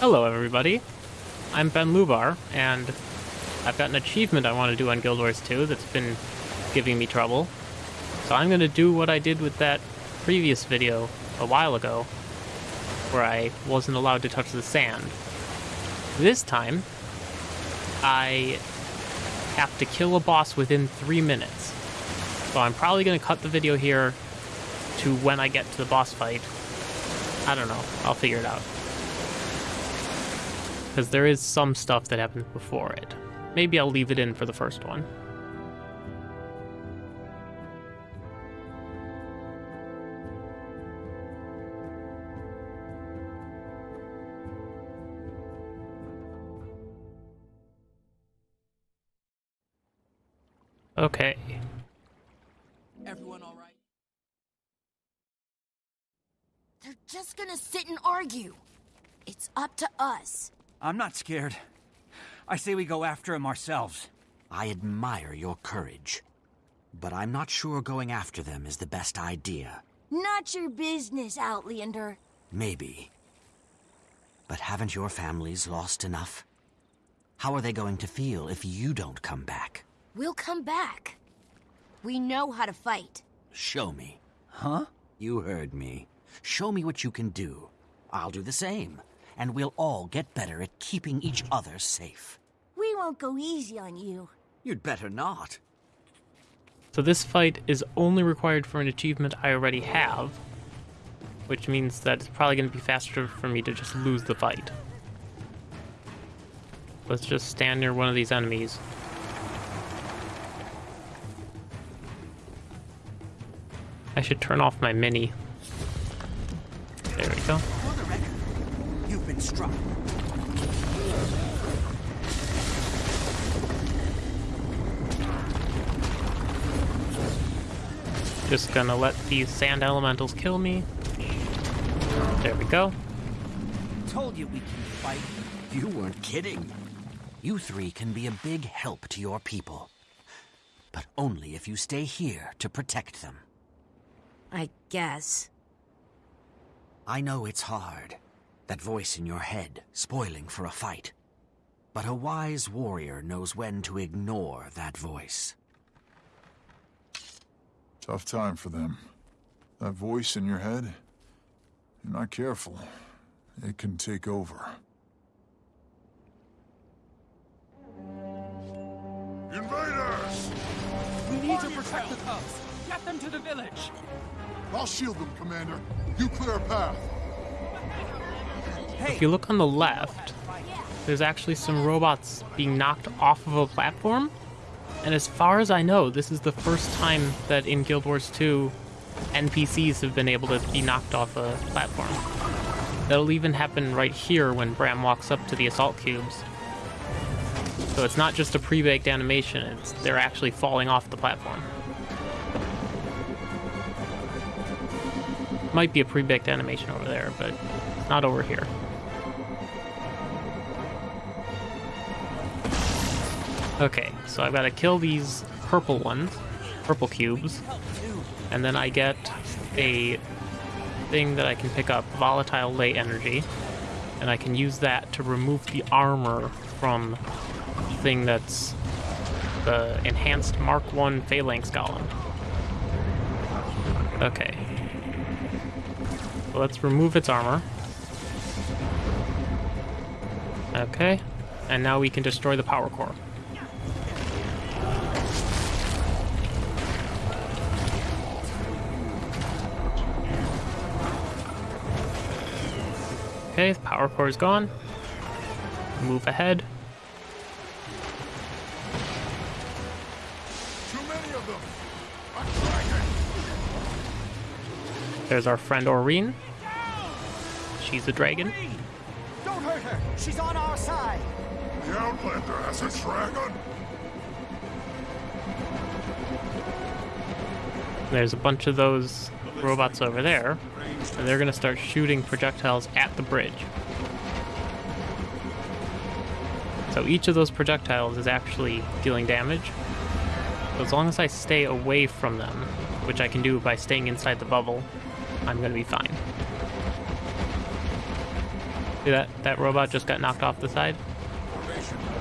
Hello, everybody. I'm Ben Lubar, and I've got an achievement I want to do on Guild Wars 2 that's been giving me trouble. So I'm going to do what I did with that previous video a while ago, where I wasn't allowed to touch the sand. This time, I have to kill a boss within three minutes. So I'm probably going to cut the video here to when I get to the boss fight. I don't know. I'll figure it out. Because there is some stuff that happens before it. Maybe I'll leave it in for the first one. Okay. Everyone all right? They're just gonna sit and argue. It's up to us. I'm not scared. I say we go after him ourselves. I admire your courage. But I'm not sure going after them is the best idea. Not your business, Outlander. Maybe. But haven't your families lost enough? How are they going to feel if you don't come back? We'll come back. We know how to fight. Show me. Huh? You heard me. Show me what you can do. I'll do the same. And we'll all get better at keeping each other safe. We won't go easy on you. You'd better not. So this fight is only required for an achievement I already have, which means that it's probably going to be faster for me to just lose the fight. Let's just stand near one of these enemies. I should turn off my mini. There we go. For the record, you've been struck. Just gonna let these sand elementals kill me. There we go. Told you we can fight. You weren't kidding. You three can be a big help to your people. But only if you stay here to protect them. I guess. I know it's hard. That voice in your head, spoiling for a fight. But a wise warrior knows when to ignore that voice. Tough time for them. That voice in your head, you're not careful, it can take over. Invaders! We need to protect the cubs. Get them to the village. I'll shield them, Commander. You clear a path. If you look on the left, there's actually some robots being knocked off of a platform. And as far as I know, this is the first time that in Guild Wars 2, NPCs have been able to be knocked off a platform. That'll even happen right here when Bram walks up to the assault cubes. So it's not just a pre-baked animation, they're actually falling off the platform. Might be a pre-baked animation over there, but not over here. Okay, so I've got to kill these purple ones, purple cubes, and then I get a thing that I can pick up, volatile ley energy, and I can use that to remove the armor from the thing that's the enhanced Mark 1 Phalanx Golem. Okay. So let's remove its armor. Okay. And now we can destroy the power core. Okay, the power core is gone. Move ahead. Too many of them! There's our friend Aurene. She's a dragon. Don't hurt her. She's on our side. The Outlander has a dragon? There's a bunch of those robots over there, and they're gonna start shooting projectiles at the bridge. So each of those projectiles is actually dealing damage. So as long as I stay away from them, which I can do by staying inside the bubble, I'm gonna be fine. See that that robot just got knocked off the side?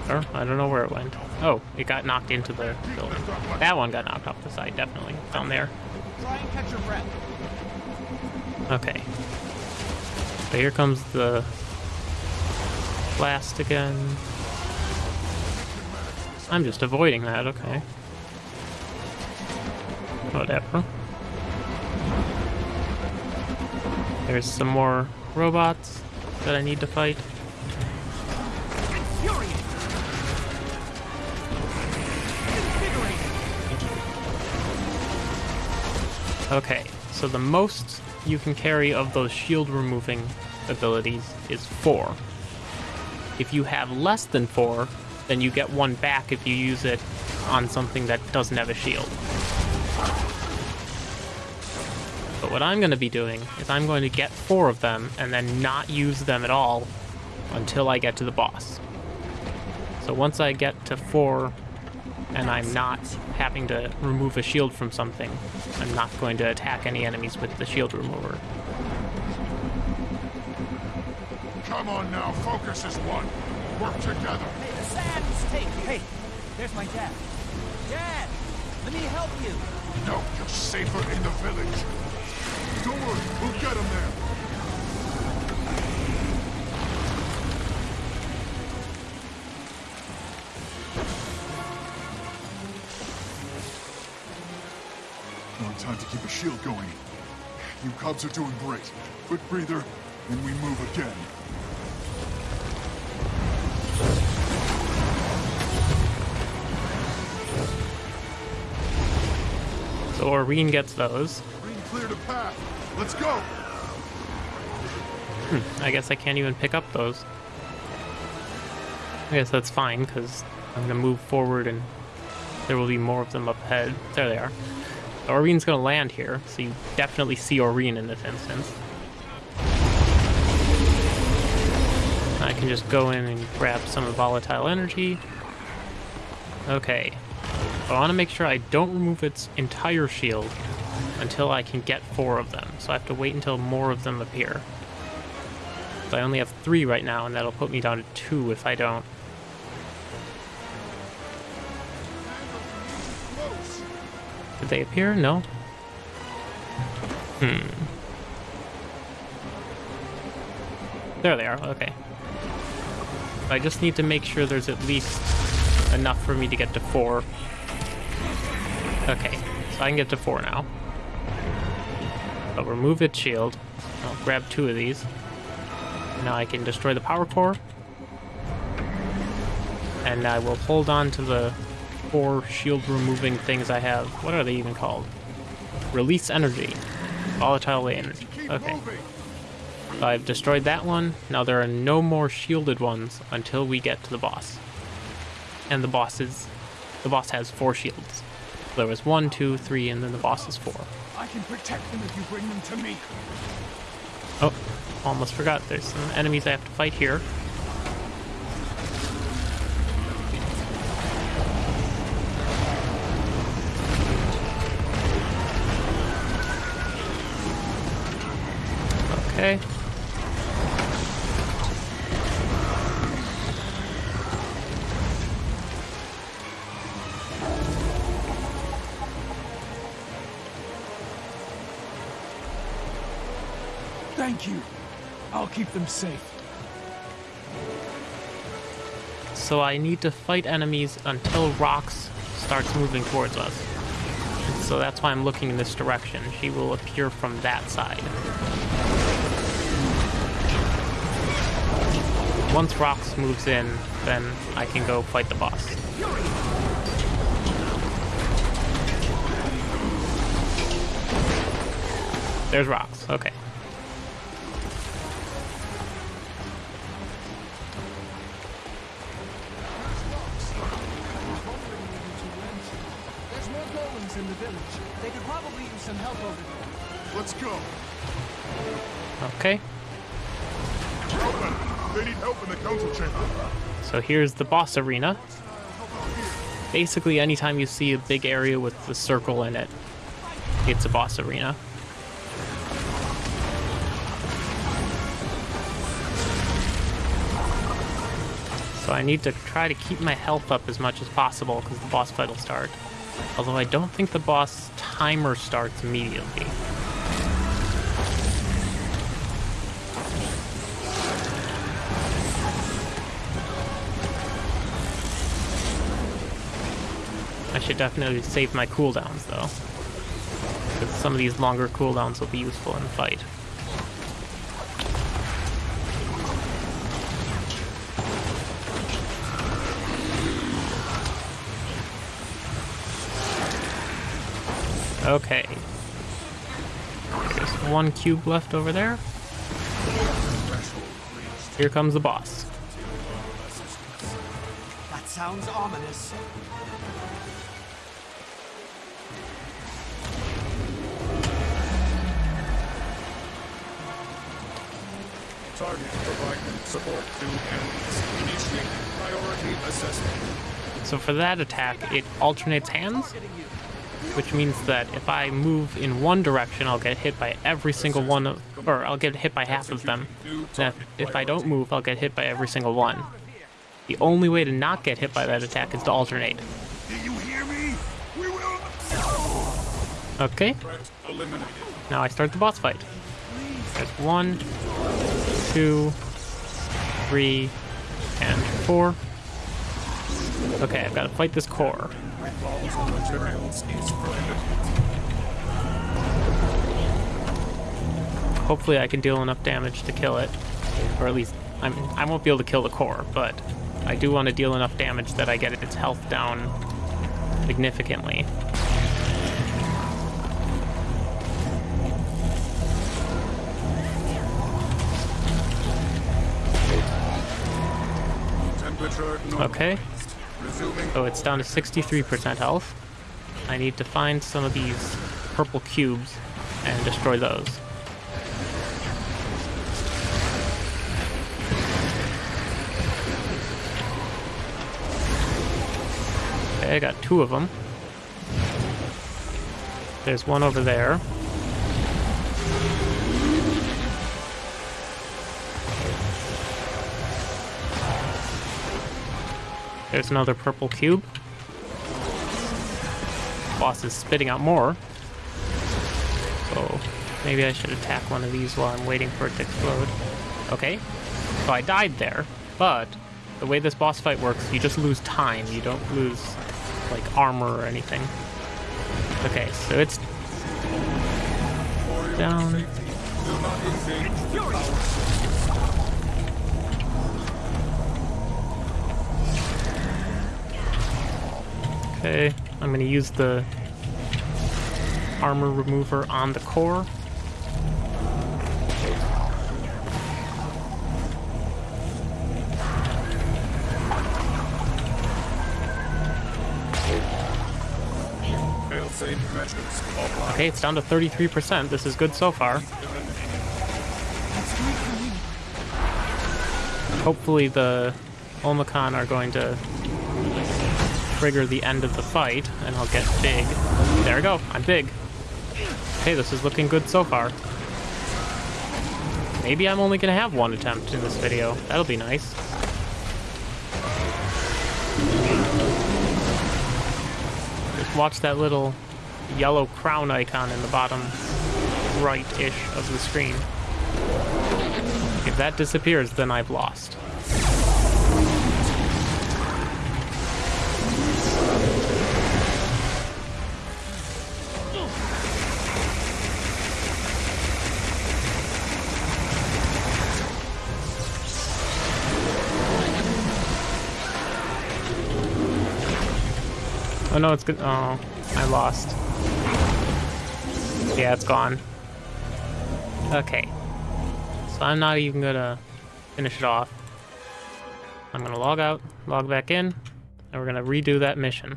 Or I don't know where it went. Oh, it got knocked into the building. That one got knocked off the side, definitely. Down there. Try and catch your breath. Okay. So here comes the blast again. I'm just avoiding that, okay. Whatever. There's some more robots that I need to fight. Okay, so the most you can carry of those shield removing abilities is four. If you have less than four, then you get one back if you use it on something that doesn't have a shield. But what I'm going to be doing is I'm going to get four of them and then not use them at all until I get to the boss. So once I get to four and I'm not having to remove a shield from something, I'm not going to attack any enemies with the shield remover. Come on now, focus as one. Work together. Hey, the sand's taken. Hey, there's my dad. Dad, let me help you. No, you're safer in the village. Don't worry, we'll get him there. Shield going. You cubs are doing great. Quick breather, and we move again. So Aurene gets those. Green cleared a path. Let's go. Hmm, I guess I can't even pick up those. I guess that's fine, because I'm going to move forward and there will be more of them up ahead. There they are. Going to land here, so you definitely see Aurene in this instance. I can just go in and grab some volatile energy. Okay. I want to make sure I don't remove its entire shield until I can get four of them. So I have to wait until more of them appear. So I only have three right now, and that'll put me down to two if I don't. Did they appear? No? Hmm. There they are, okay. I just need to make sure there's at least enough for me to get to four. Okay, so I can get to four now. I'll remove its shield. I'll grab two of these. Now I can destroy the power core. And I will hold on to the four shield removing things I have. What are they even called? Release energy. Volatile energy. Okay. So I've destroyed that one. Now there are no more shielded ones until we get to the boss. And the boss is... The boss has four shields. There was one, two, three, and then the boss is four. I can protect them if you bring them to me. Oh, almost forgot. There's some enemies I have to fight here. Okay. Thank you. I'll keep them safe. So I need to fight enemies until Rox starts moving towards us. So that's why I'm looking in this direction. She will appear from that side. Once Rox moves in, then I can go fight the boss. There's Rox, okay. Here's the boss arena. Basically, anytime you see a big area with the circle in it, it's a boss arena. So I need to try to keep my health up as much as possible because the boss fight will start. Although I don't think the boss timer starts immediately. Should definitely save my cooldowns though. Because some of these longer cooldowns will be useful in the fight. Okay. There's one cube left over there. Here comes the boss. That sounds ominous. Target providing support to enemies. Initiate priority assessment. So for that attack, it alternates hands, which means that if I move in one direction, I'll get hit by every single one, of, or I'll get hit by half of them. And if, if I don't move, I'll get hit by every single one. The only way to not get hit by that attack is to alternate. Do you hear me? We will... Okay, now I start the boss fight. There's one, two, three, and four. Okay, I've got to fight this core. Hopefully I can deal enough damage to kill it. Or at least, I mean, I won't be able to kill the core, but I do want to deal enough damage that I get its health down significantly. Okay, so it's down to 63% health. I need to find some of these purple cubes and destroy those. Okay, I got two of them. There's one over there. There's another purple cube. Boss is spitting out more. So maybe I should attack one of these while I'm waiting for it to explode. Okay. So I died there, but the way this boss fight works, you just lose time. You don't lose like armor or anything. Okay, so it's down. do not engage the power Okay, I'm gonna use the armor remover on the core. Okay, it's down to 33%. This is good so far. Hopefully the Olmakhan are going to trigger the end of the fight, and I'll get big. There we go, I'm big. Hey, this is looking good so far. Maybe I'm only gonna have one attempt in this video. That'll be nice. Just watch that little yellow crown icon in the bottom right-ish of the screen. If that disappears, then I've lost. Oh no, it's good. Oh, I lost. Yeah, it's gone. Okay. So I'm not even gonna finish it off. I'm gonna log out, log back in, and we're gonna redo that mission.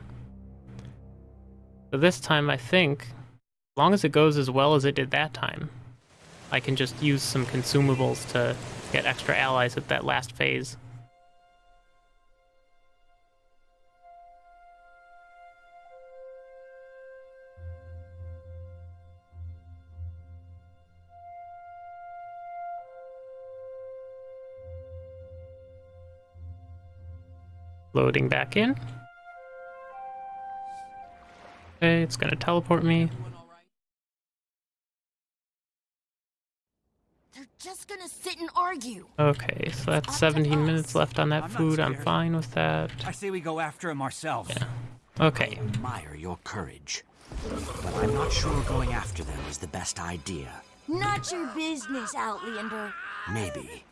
So this time, I think, as long as it goes as well as it did that time, I can just use some consumables to get extra allies at that last phase. Loading back in. Okay, it's gonna teleport me. They're just gonna sit and argue. Okay, so that's 17 minutes left on that I'm food. I'm fine with that. I say we go after him ourselves. Yeah. Okay, I Admire your courage. But I'm not sure going after them is the best idea. Not your business, Outlander. Maybe.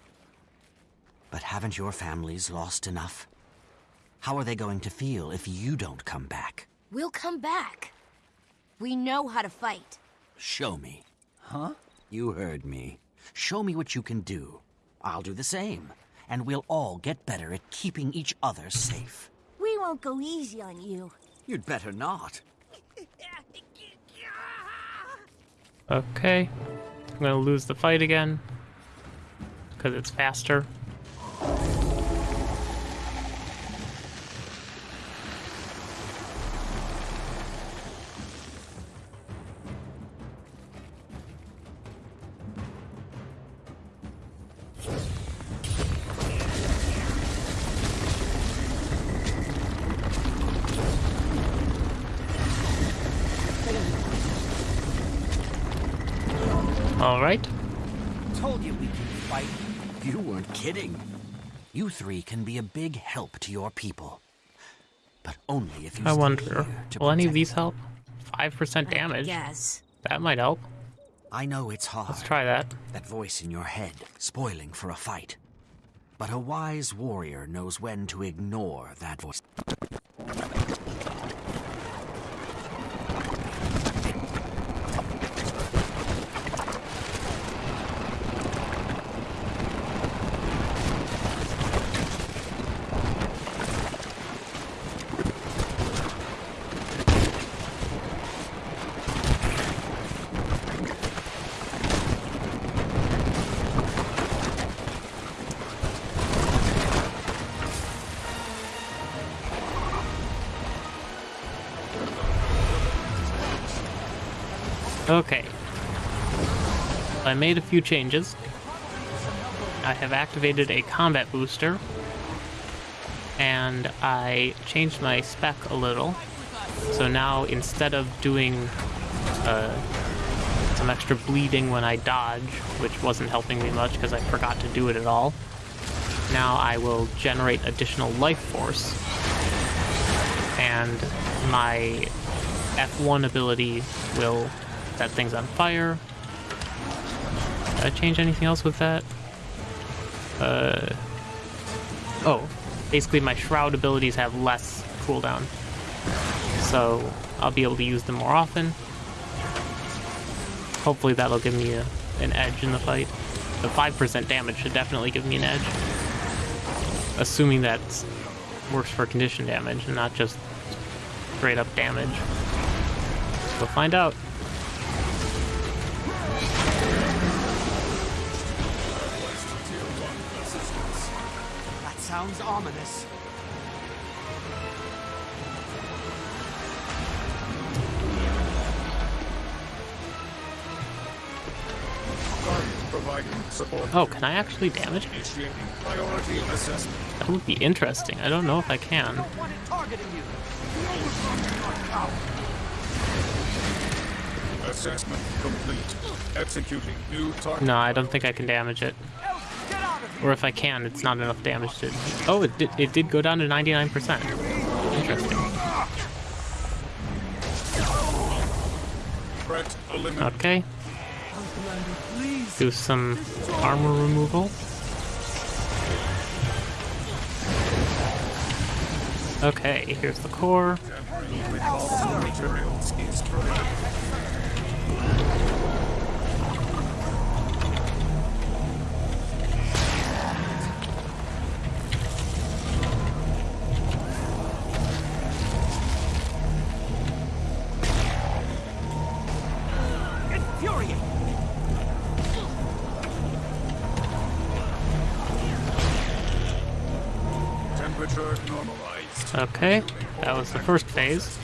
But haven't your families lost enough? How are they going to feel if you don't come back? We'll come back. We know how to fight. Show me. Huh? You heard me. Show me what you can do. I'll do the same. And we'll all get better at keeping each other safe. We won't go easy on you. You'd better not. okay. I'm gonna lose the fight again. Because it's faster. You three can be a big help to your people. But only if you I wonder, will any of these help? 5% damage? Yes. That might help. I know it's hard. Let's try that. That voice in your head, spoiling for a fight. But a wise warrior knows when to ignore that voice. I made a few changes. I have activated a combat booster. And I changed my spec a little. So now instead of doing uh, some extra bleeding when I dodge, which wasn't helping me much because I forgot to do it at all, now I will generate additional life force. And my F1 ability will set things on fire. I change anything else with that? Uh, oh, basically my Shroud abilities have less cooldown. So I'll be able to use them more often. Hopefully that'll give me a, an edge in the fight. The 5% damage should definitely give me an edge. Assuming that works for condition damage and not just straight up damage. We'll find out. Sounds ominous. Oh, can I actually damage? Assessment. That would be interesting. I don't know if I can. Don't want it targeting you. Assessment complete. Executing new target. No, I don't think I can damage it. Elf, get out of here. Or if I can, it's not enough damage to... Oh, it did, it did go down to 99%. Interesting. Okay. Do some armor removal. Okay, here's the core. Okay, that was the first phase.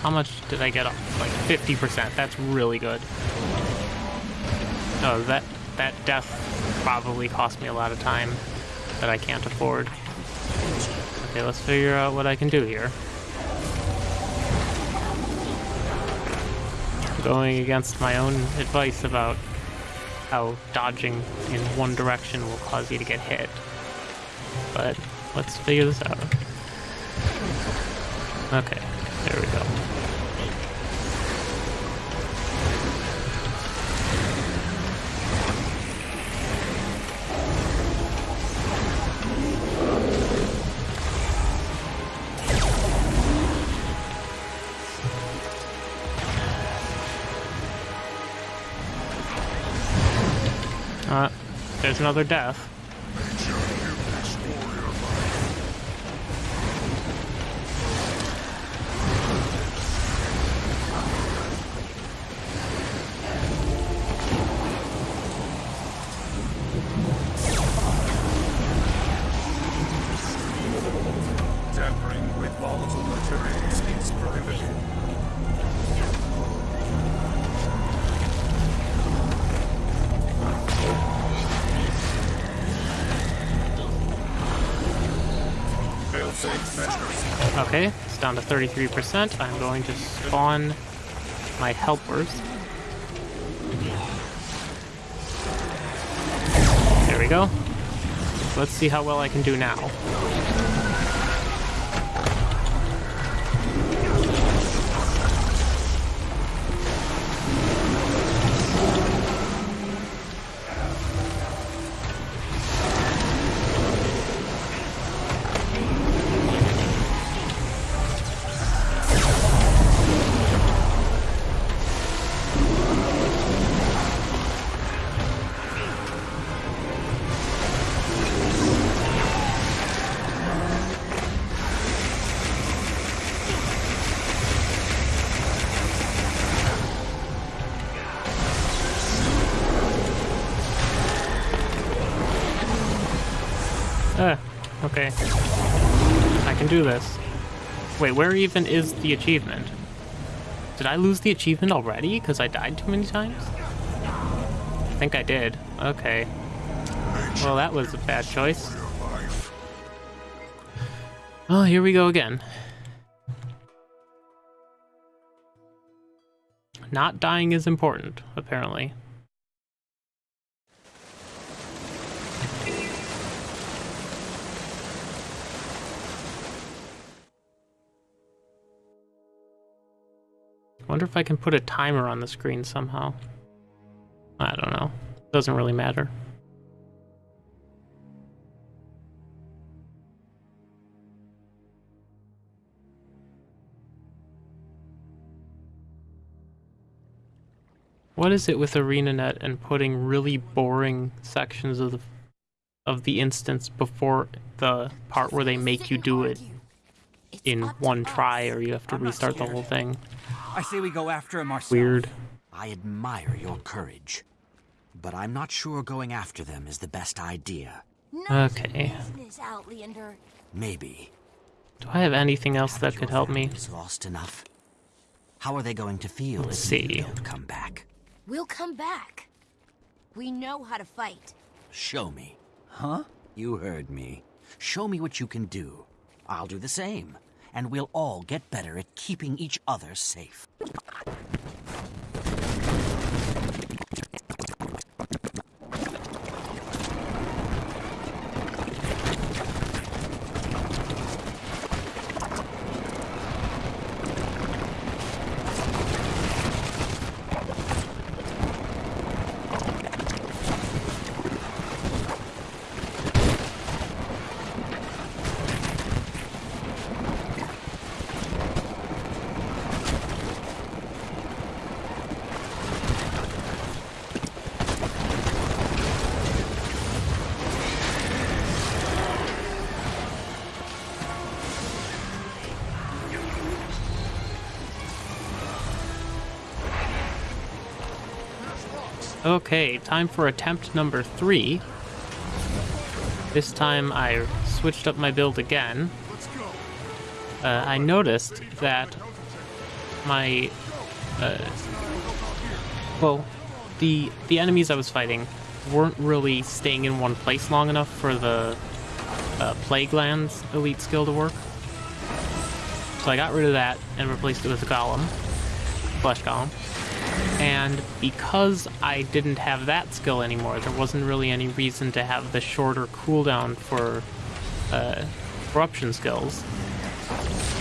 How much did I get off? Like 50%. That's really good. Oh, that that death probably cost me a lot of time that I can't afford. Okay, let's figure out what I can do here. Going against my own advice about how dodging in one direction will cause you to get hit. But let's figure this out. There's another death. 33%. I'm going to spawn my helpers. There we go. Let's see how well I can do now. I can do this. Wait, where even is the achievement? Did I lose the achievement already because I died too many times? I think I did. Okay. Well, that was a bad choice. Oh, here we go again. Not dying is important, apparently. Wonder if I can put a timer on the screen somehow. I don't know. Doesn't really matter. What is it with ArenaNet and putting really boring sections of the of the instance before the part where they make you do it in one try or you have to I'm restart the whole thing? I say we go after him ourselves. Weird. I admire your courage, but I'm not sure going after them is the best idea. None of your Okay. business, Maybe. Do I have anything else that could help me? families Lost enough. How are they going to feel Let's if see. you don't come back? We'll come back. We know how to fight. Show me. Huh? You heard me. Show me what you can do. I'll do the same, and we'll all get better at keeping each other safe. Okay, time for attempt number three. This time I switched up my build again. Uh, I noticed that my, uh, well, the the enemies I was fighting weren't really staying in one place long enough for the uh, Plague Lands elite skill to work. So I got rid of that and replaced it with a Golem, Flesh Golem. And because I didn't have that skill anymore, there wasn't really any reason to have the shorter cooldown for uh, corruption skills.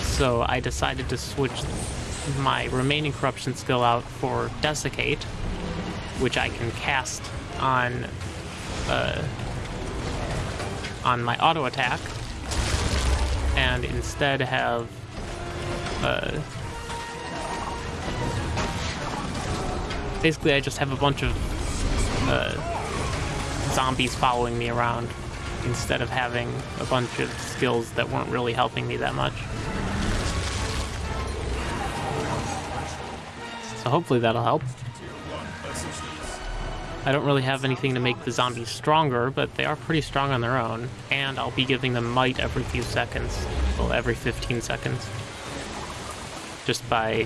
So I decided to switch my remaining corruption skill out for Desiccate, which I can cast on uh, on my auto attack, and instead have uh, basically I just have a bunch of uh, zombies following me around instead of having a bunch of skills that weren't really helping me that much. So hopefully that'll help. I don't really have anything to make the zombies stronger, but they are pretty strong on their own. And I'll be giving them might every few seconds. Well, every 15 seconds. Just by...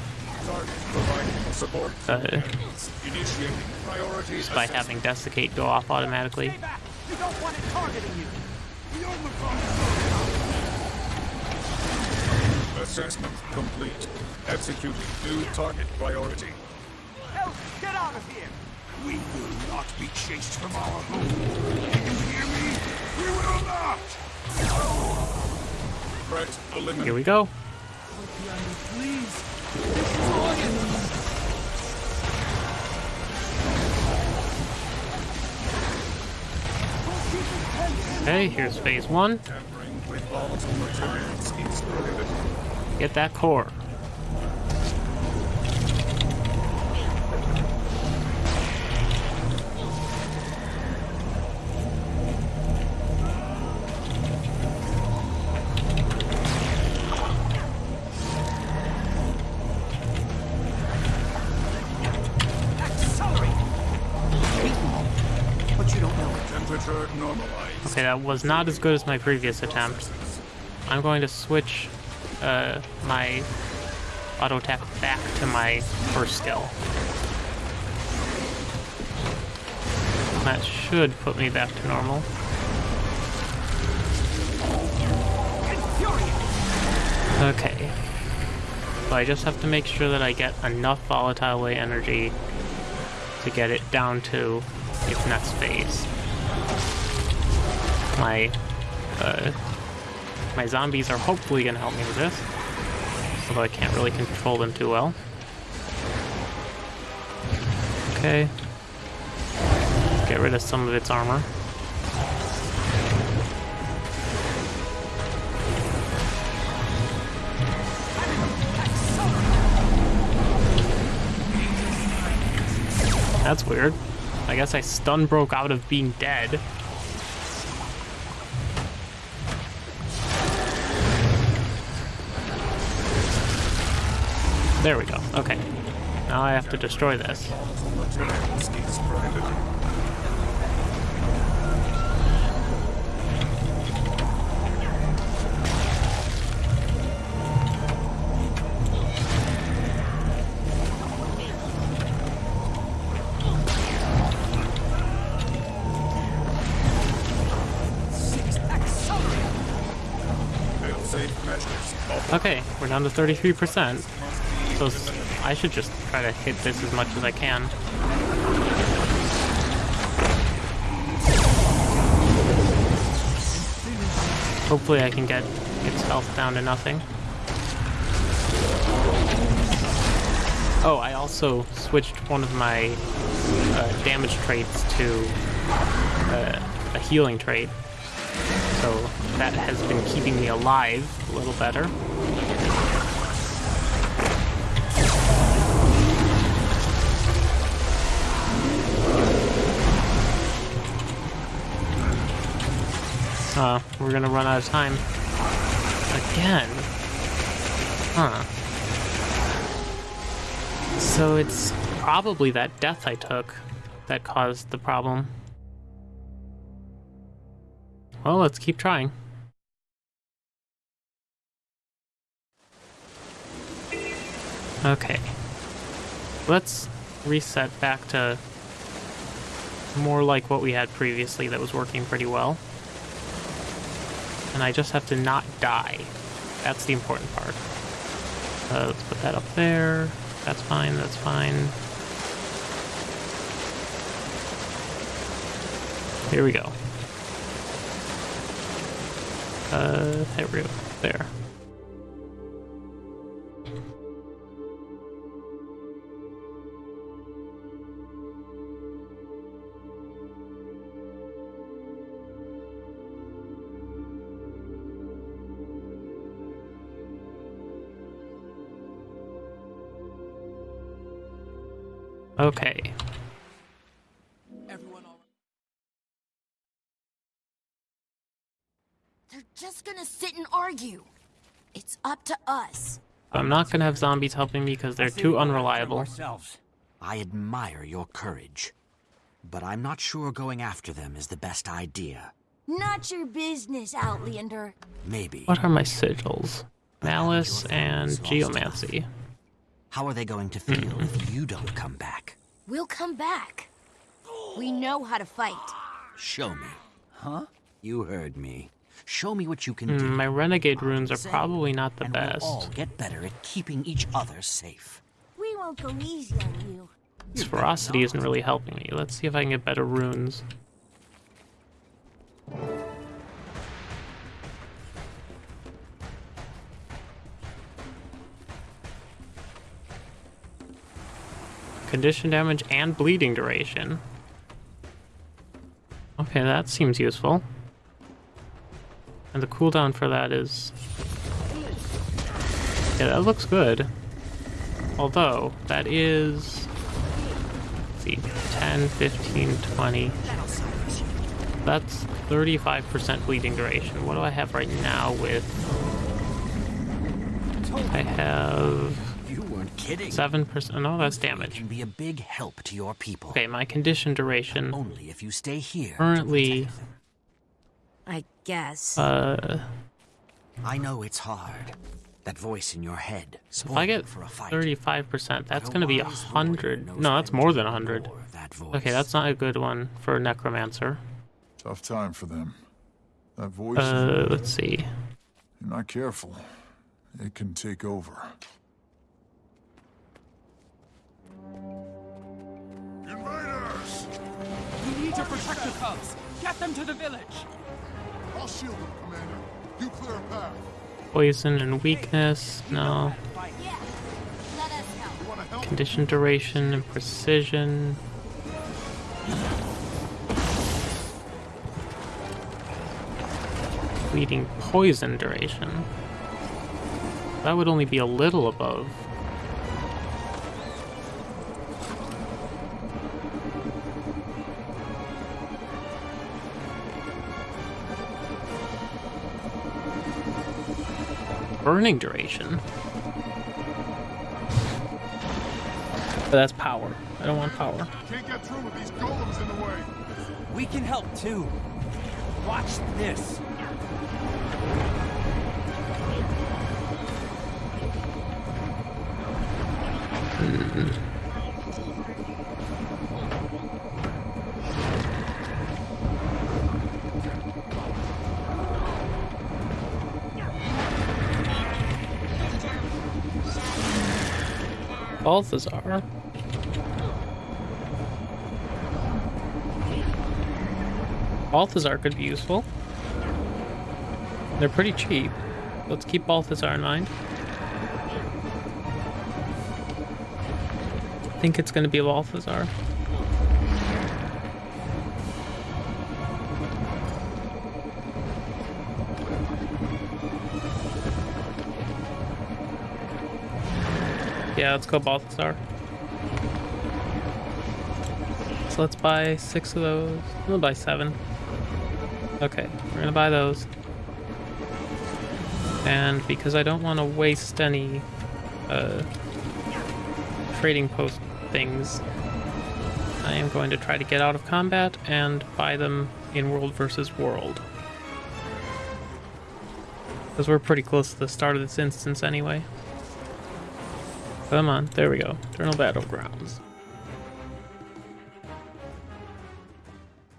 Uh, just by having Desiccate go off automatically. You don't want it targeting you! Assessment complete. Executing new target priority. Help! Get out of here! We will not be chased from our home. Do you hear me? We will not! Threat eliminated. Here we go. Okay, here's phase one. Get that core. That was not as good as my previous attempt. I'm going to switch uh, my auto attack back to my first skill. That should put me back to normal. Okay. So I just have to make sure that I get enough volatile energy to get it down to its next phase. My uh, my zombies are hopefully gonna help me with this. Although I can't really control them too well. Okay. Get rid of some of its armor. That's weird. I guess I stun broke out of being dead. There we go. Okay. Now I have to destroy this. Okay, we're down to 33%. S- I should just try to hit this as much as I can. Hopefully I can get its health down to nothing. Oh, I also switched one of my uh, damage traits to uh, a healing trait. So that has been keeping me alive a little better. Uh, we're gonna run out of time. Again. Huh. So it's probably that death I took that caused the problem. Well, let's keep trying. Okay. Let's reset back to more like what we had previously that was working pretty well. And I just have to not die. That's the important part. Uh, let's put that up there. That's fine, that's fine. Here we go. Uh, there we go. There. Just gonna sit and argue. It's up to us. I'm not gonna have zombies helping me because they're too we go after 'em unreliable. Ourselves. I admire your courage, but I'm not sure going after them is the best idea. Not your business, Outlander. Maybe. What are my sigils? Malice and Geomancy. How are they going to feel hmm. if you don't come back? We'll come back. We know how to fight. Show me. Huh? You heard me. Show me what you can Hmm, do. my renegade runes are Say, probably not the and best. We'll all get better at keeping each other safe. We won't go easy on you. This ferocity isn't really helping me. Let's see if I can get better runes. Condition damage and bleeding duration. Okay, that seems useful. And the cooldown for that is... Yeah, that looks good. Although, that is... Let's see, 10, 15, 20. That's 35% bleeding duration. What do I have right now with... I have You weren't kidding. 7%. No, that's damage. can be a big help to your people. Okay, my condition duration Only if you stay here. currently... protect them. I guess. Uh, I know it's hard. That voice in your head. So if I get for a fight. 35%, that's going to be wise 100. No, that's more to than 100. That. Okay, that's not a good one for Necromancer. Tough time for them. That voice, Uh, let's see. you're not careful. It can take over. Invaders! We need to protect the cubs. Get them to the village. I'll shield them, Commander. You clear a path. Poison and weakness, no. Condition duration and precision. Bleeding poison duration. That would only be a little above. Burning duration. But that's power. I don't want power. Can't get through with these golems in the way. We can help too. Watch this. Mm-hmm. Balthazar. Balthazar could be useful. They're pretty cheap. Let's keep Balthazar in mind. I think it's going to be Balthazar. Yeah, let's go Balthazar. So let's buy six of those. We'll buy seven. Okay, we're gonna buy those. And because I don't want to waste any uh, trading post things, I am going to try to get out of combat and buy them in World versus World. Because we're pretty close to the start of this instance anyway. Come on, there we go. Eternal Battlegrounds.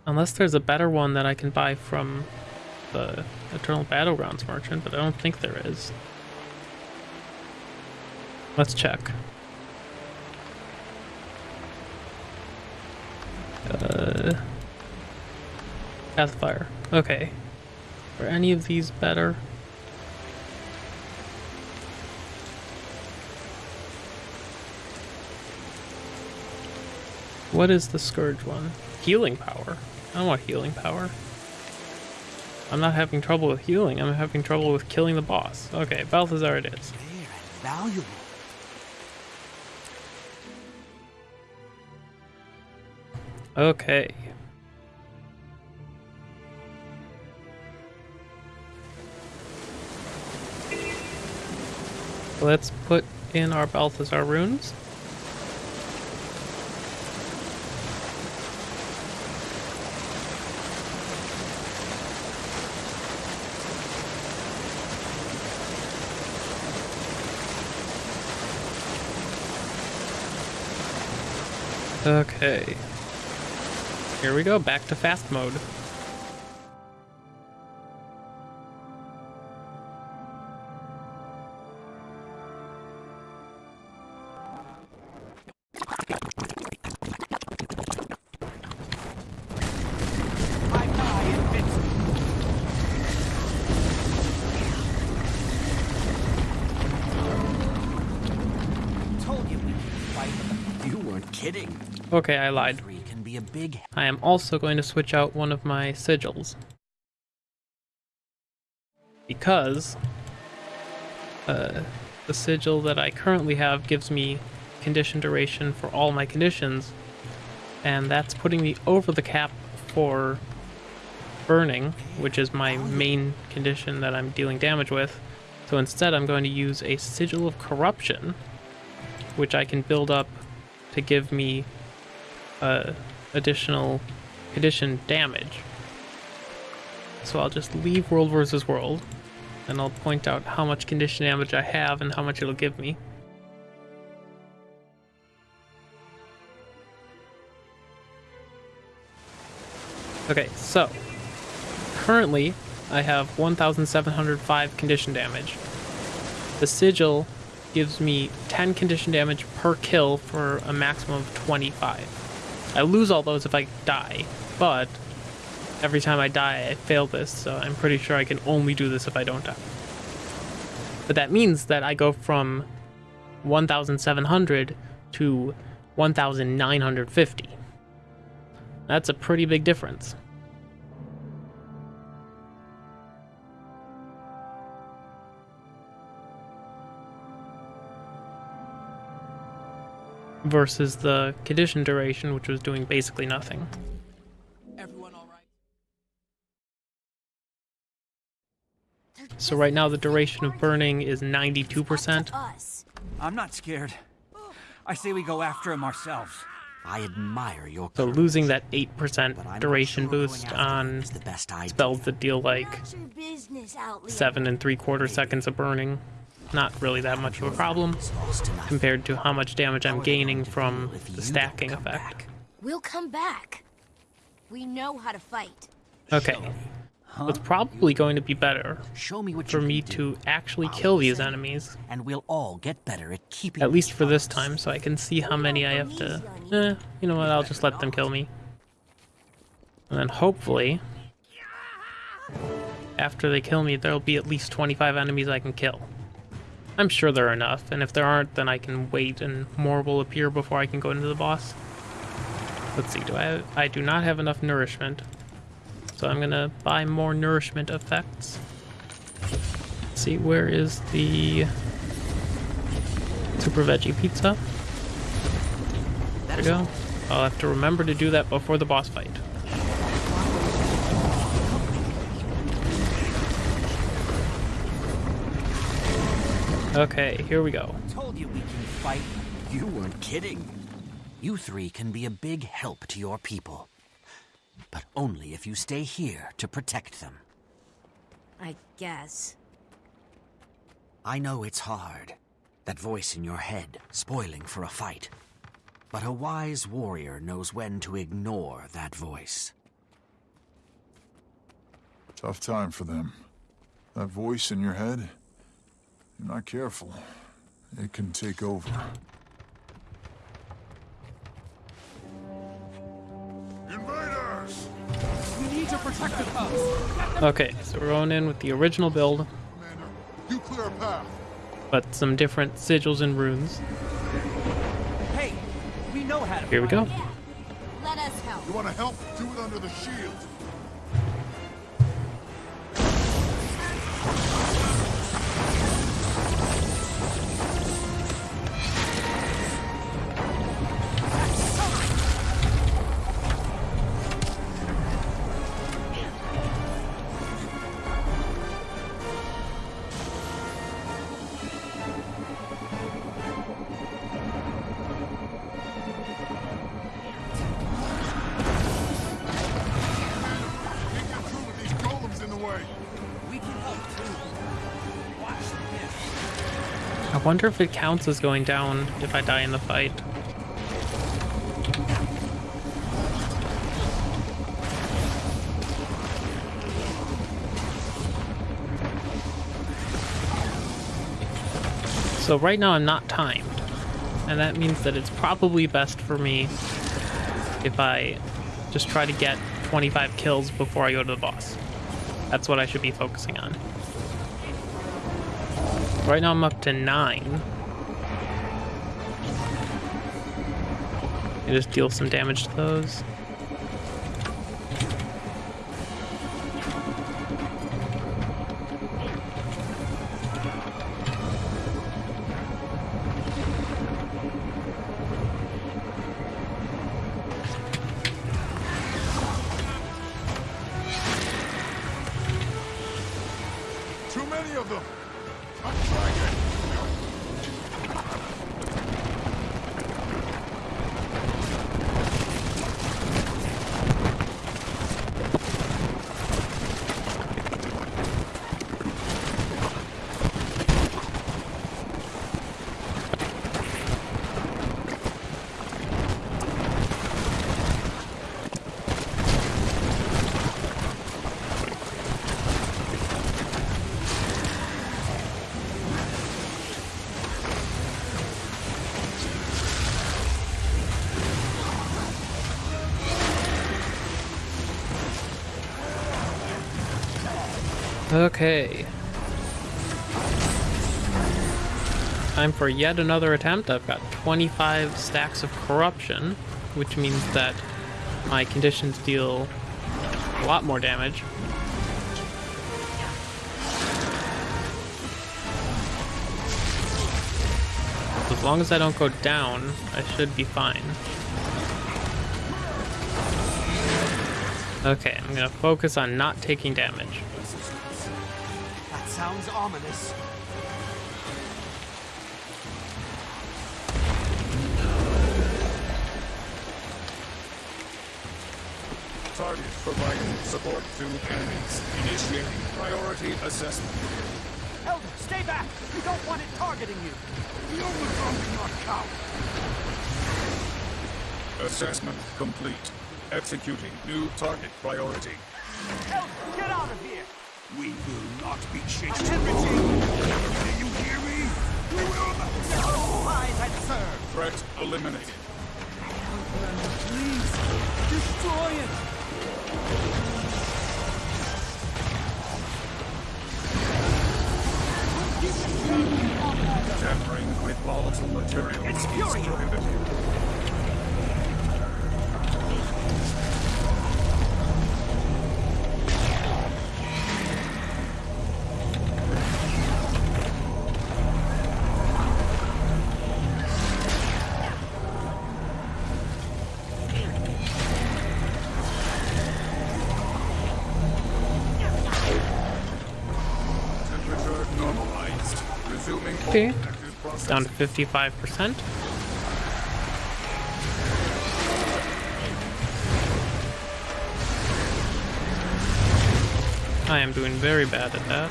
Unless there's a better one that I can buy from the Eternal Battlegrounds merchant, but I don't think there is. Let's check. Uh, Pathfire. Okay. Are any of these better? What is the Scourge one? Healing power. I don't want healing power. I'm not having trouble with healing, I'm having trouble with killing the boss. Okay, Balthazar it is. Valuable. Okay. Let's put in our Balthazar runes. Okay. Here we go, back to fast mode. Okay, I lied. Can be a big I am also going to switch out one of my sigils. Because uh, the sigil that I currently have gives me condition duration for all my conditions, and that's putting me over the cap for burning, which is my main condition that I'm dealing damage with. So instead, I'm going to use a sigil of corruption, which I can build up to give me uh, additional condition damage. So I'll just leave World versus World, and I'll point out how much condition damage I have and how much it'll give me. Okay, so currently I have 1,705 condition damage. The sigil gives me 10 condition damage per kill for a maximum of 25. I lose all those if I die, but every time I die, I fail this, so I'm pretty sure I can only do this if I don't die. But that means that I go from 1,700 to 1,950. That's a pretty big difference. Versus the condition duration, which was doing basically nothing. Everyone all right? They're So right now the duration of burning is 92%. I'm not scared. I say we go after him ourselves. I admire your So losing that 8% duration sure boost on him the best spells that deal like Not your business, Outlander. seven and three quarter seconds of burning. Not really that much of a problem It's lost to nothing. compared to how much damage I'm are they going gaining from feel if you the stacking effect. We'll come back. We know how to fight. Okay. It's probably going to be better Show me what for me can to actually I'll kill these enemies. and we'll all get better at keeping. At least for this time, so I can see how many I have to... Eh, you know what, I'll just let them kill me. And then hopefully, after they kill me, there'll be at least 25 enemies I can kill. I'm sure there are enough, and if there aren't, then I can wait and more will appear before I can go into the boss. Let's see, do I have, I do not have enough nourishment. So I'm gonna buy more nourishment effects. Let's see, where is the super veggie pizza? There we go. I'll have to remember to do that before the boss fight. Okay, here we go. Told you we can fight. You weren't kidding. You three can be a big help to your people. But only if you stay here to protect them. I guess. I know it's hard. That voice in your head, spoiling for a fight. But a wise warrior knows when to ignore that voice. Tough time for them. That voice in your head, you're not careful, it can take over. Invaders! We need to protect the cubs. Okay, so we're going in with the original build, Commander, you clear a path. but some different sigils and runes. Hey, we know how to Here we go. Yeah. Let us help. You want to help? Do it under the shield. Wonder if it counts as going down if I die in the fight. So right now I'm not timed, and that means that it's probably best for me if I just try to get 25 kills before I go to the boss. That's what I should be focusing on. Right now I'm up to nine. I just deal some damage to those. Okay. Time for yet another attempt. I've got 25 stacks of corruption, which means that my conditions deal a lot more damage. As long as I don't go down, I should be fine. Okay, I'm gonna focus on not taking damage. Sounds ominous. Target providing support to enemies. Initiating priority assessment. Elder, stay back. We don't want it targeting you. The overthrow did not count. Assessment complete. Executing new target priority. Elder, get out of here. We will not be. Activity. Do you hear me? We will not. No eyes had served. Threat eliminated. Please, destroy it. Tampering with volatile material It's is processes. down to 55%. I am doing very bad at that.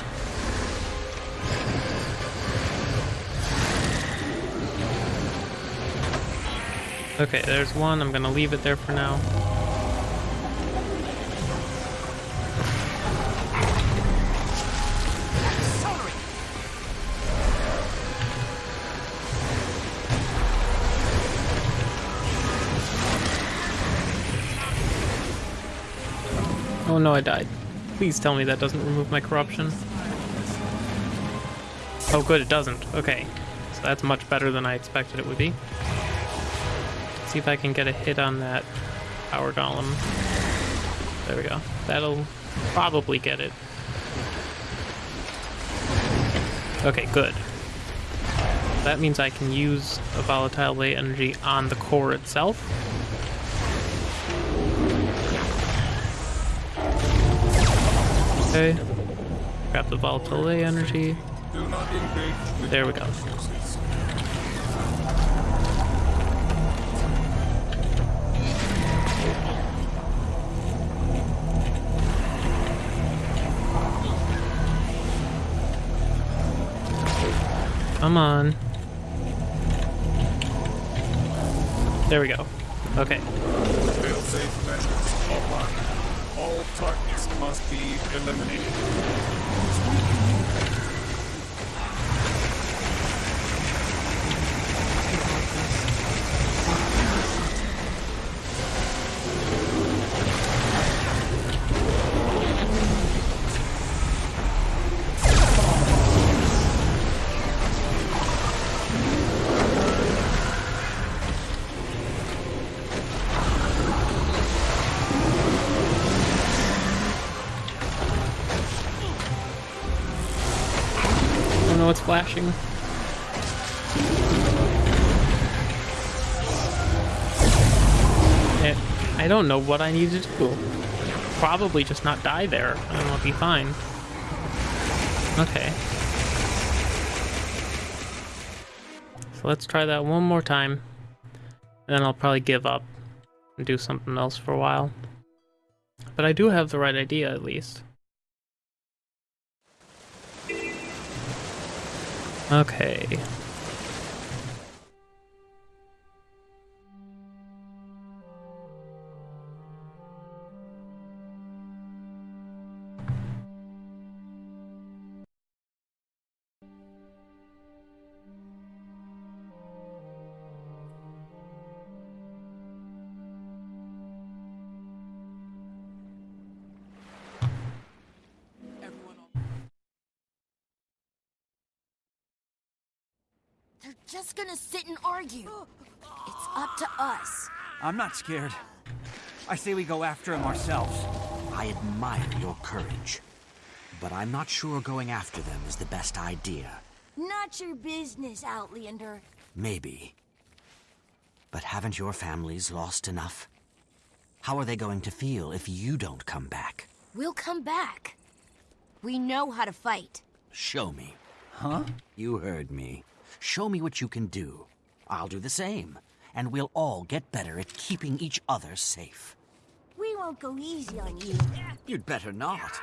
Okay, there's one. I'm gonna leave it there for now. Oh no, I died. Please tell me that doesn't remove my corruption. Oh good, it doesn't. Okay. So that's much better than I expected it would be. Let's see if I can get a hit on that power golem. There we go. That'll probably get it. Okay, good. That means I can use a volatile ley energy on the core itself. Okay. Grab the volatile ley energy. There we go. Come on. There we go. Okay. Must be eliminated. Don't know what I need to do. Probably just not die there, and I'll be fine. Okay. So let's try that one more time. And then I'll probably give up and do something else for a while. But I do have the right idea, at least. Okay. They're just gonna sit and argue. It's up to us. I'm not scared. I say we go after him ourselves. I admire your courage. But I'm not sure going after them is the best idea. Not your business, Outlander. Maybe. But haven't your families lost enough? How are they going to feel if you don't come back? We'll come back. We know how to fight. Show me. Huh? You heard me. Show me what you can do. I'll do the same. And we'll all get better at keeping each other safe. We won't go easy on you. You'd better not.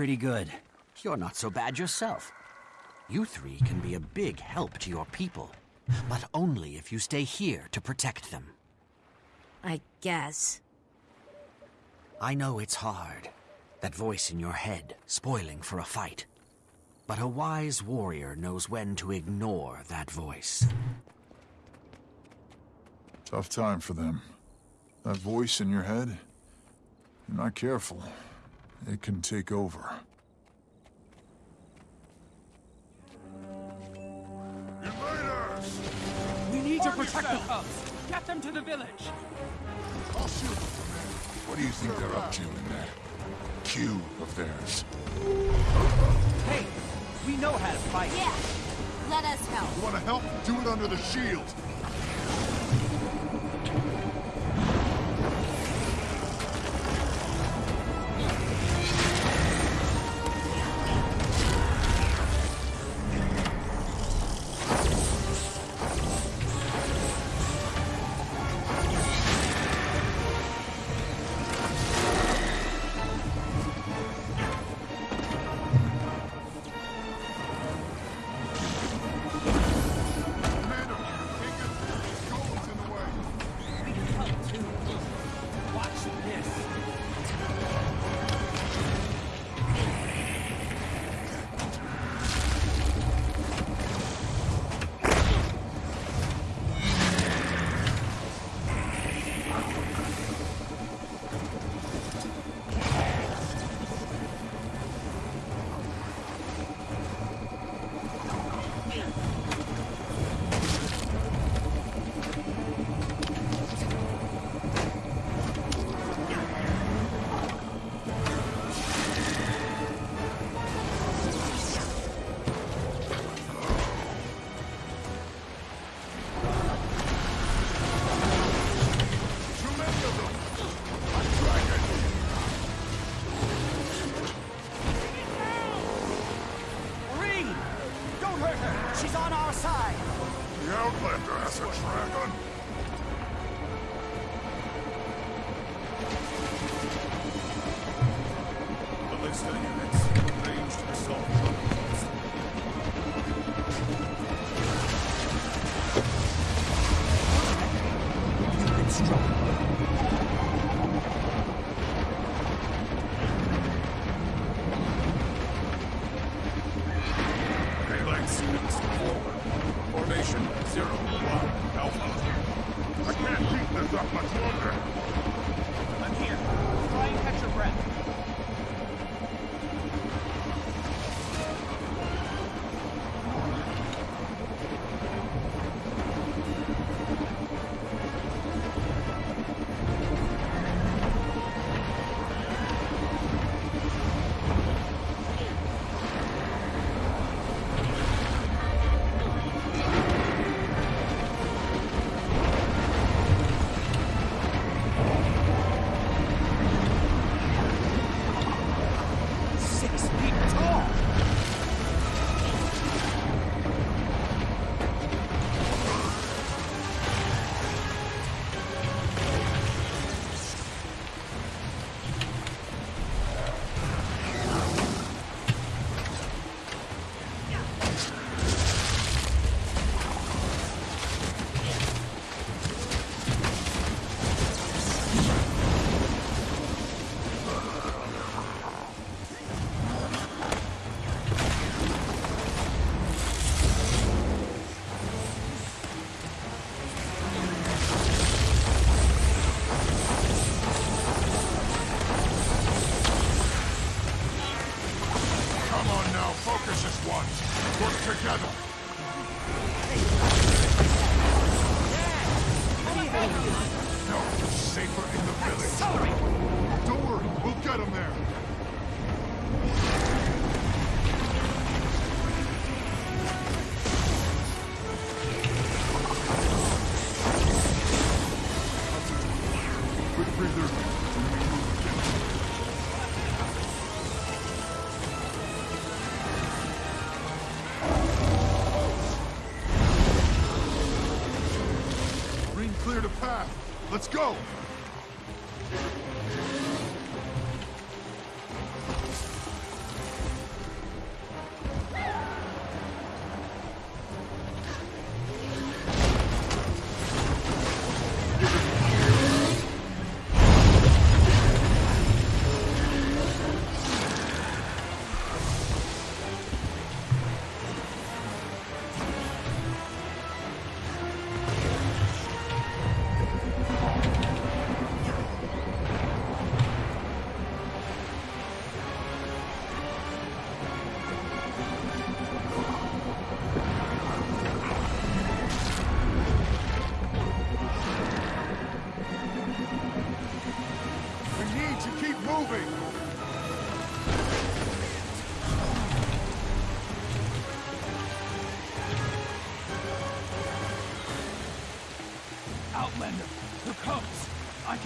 Pretty good. You're not so bad yourself. You three can be a big help to your people, but only if you stay here to protect them. I guess. I know it's hard, that voice in your head spoiling for a fight. But a wise warrior knows when to ignore that voice. Tough time for them. That voice in your head, you're not careful, it can take over. Invaders! We need to protect the cubs. Get them to the village. I'll shoot them. What do you think they're up to in that queue of theirs? Hey, we know how to fight. Yeah. Let us help. You want to help? Do it under the shield.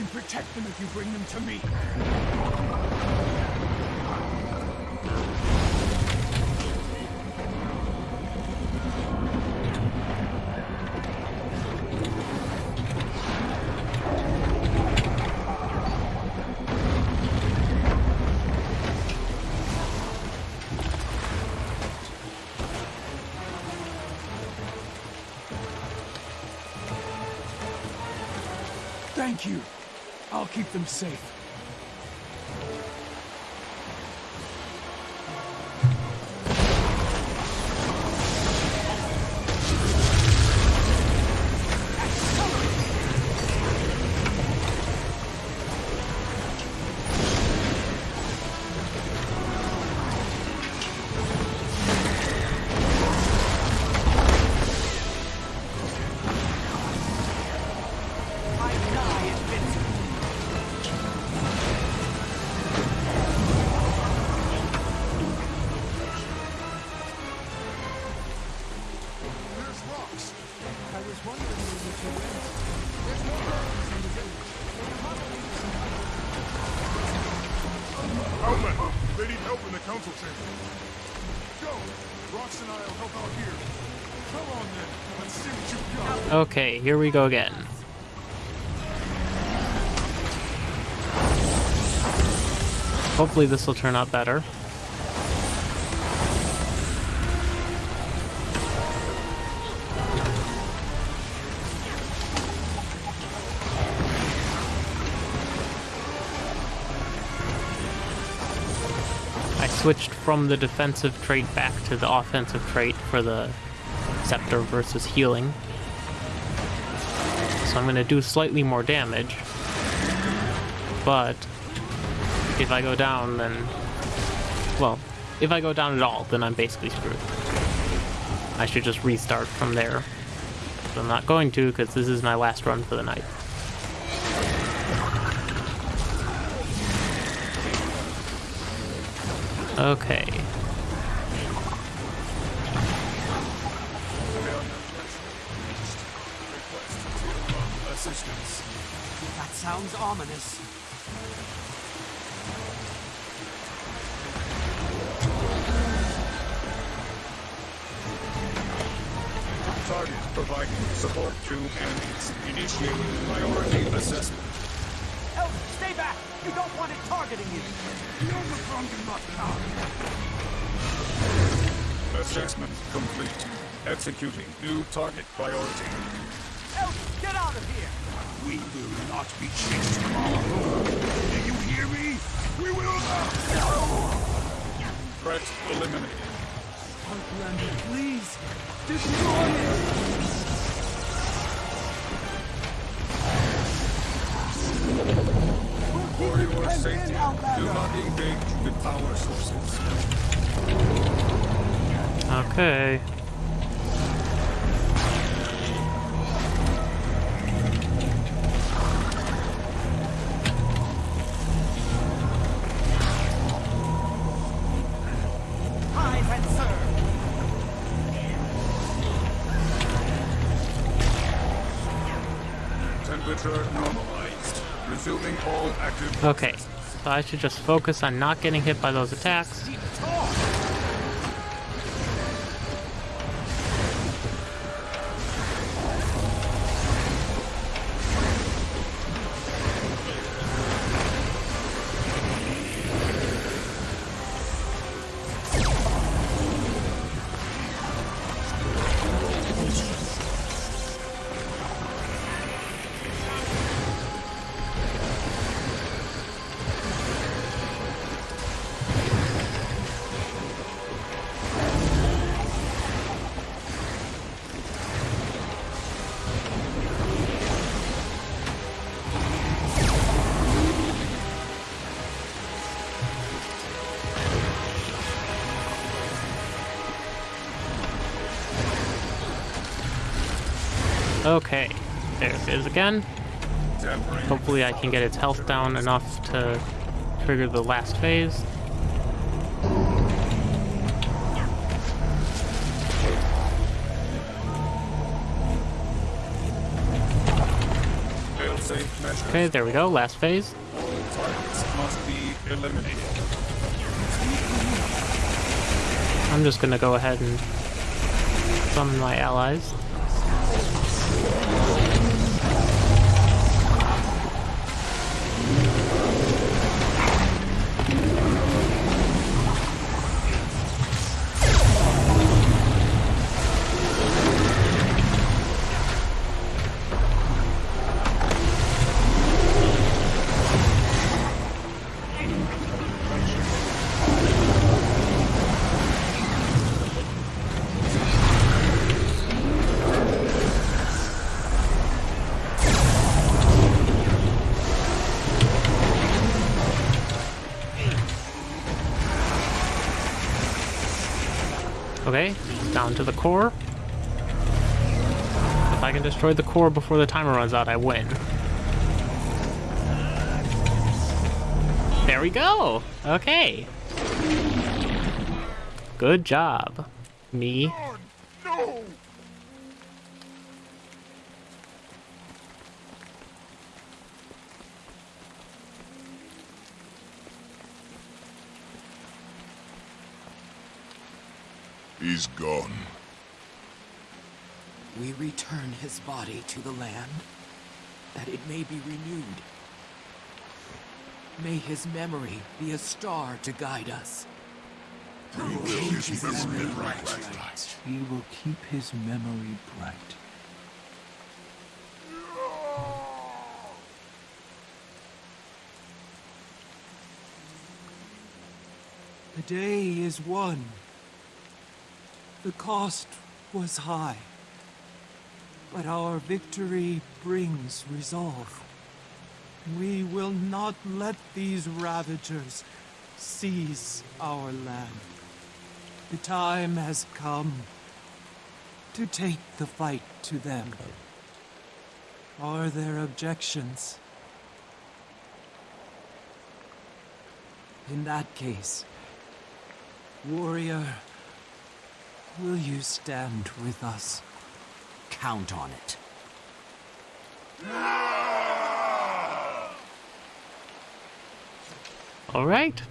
Can protect them if you bring them to me. Thank you. Keep them safe. Okay, here we go again. Hopefully this will turn out better. I switched from the defensive trait back to the offensive trait for the scepter versus healing. So I'm going to do slightly more damage. But if I go down, then. Well, if I go down at all, then I'm basically screwed. I should just restart from there. But I'm not going to because this is my last run for the night. Okay. Sounds ominous. Target providing support to enemies. Initiating priority assessment. Elf, stay back! You don't want it targeting you! Assessment complete. Executing new target priority. Elf, get out of here! We will not be chased Threat eliminated. Outlander, please. Destroy it. For your safety, do not engage with power sources. Okay. Normalized. Resuming all active Okay. So I should just focus on not getting hit by those attacks. Again. Hopefully I can get its health down enough to trigger the last phase. Okay, there we go. Last phase. I'm just gonna go ahead and summon my allies. Okay, down to the core. If I can destroy the core before the timer runs out, I win. There we go! Okay. Good job. Me. He's gone. We return his body to the land, that it may be renewed. May his memory be a star to guide us. We will keep his memory bright. We will keep his memory bright. The day is won. The cost was high. But our victory brings resolve. We will not let these ravagers seize our land. The time has come to take the fight to them. Are there objections? In that case, warrior, will you stand with us? Count on it. Alright.